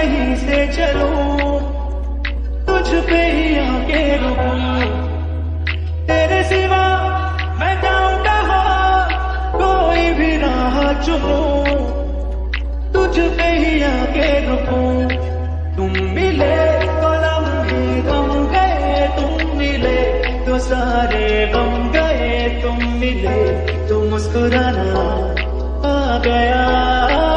यहीं से चलो। तुझ पे ही आके रुकूं। तेरे सिवा मैं जाऊँ कहा कोई भी राह चुनो। तुझ पे ही आके रुकूं। तुम मिले तो लम्हे गम गए, तुम मिले तो सारे गम गए, तुम मिले तो मुस्कुराना आ गया।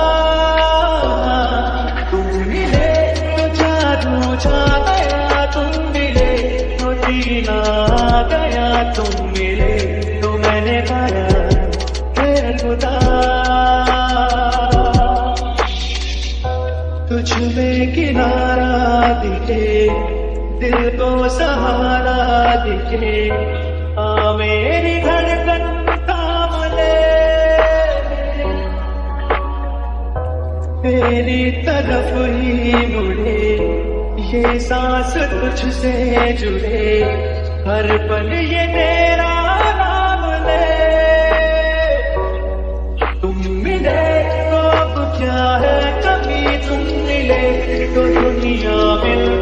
गया तुम मिले तो मैंने पाया है खुदा। तुझ किनारा दिखे, दिल को सहारा दिखे। आ मेरी धड़कन तेरी तरफ़ ही मुड़े, ये सांस तुझसे जुड़े। हर पल ये तेरा नाम ले। तुम मिले तो कुछ है? कभी तुम मिले तो दुनिया मिल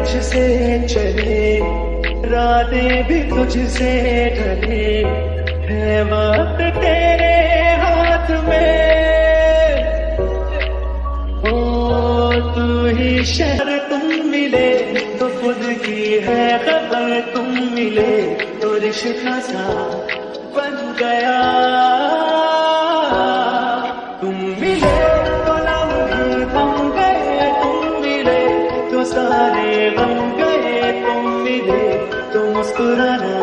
तुझसे चले, रातें भी तुझसे ढले, है वक्त तेरे हाथ में। ओ, तू ही शहर तुम मिले तो खुद की है खबर तुम मिले तो रिश्ता सा बन गया। सारे गम गए तुम मिले तो मुस्कुराना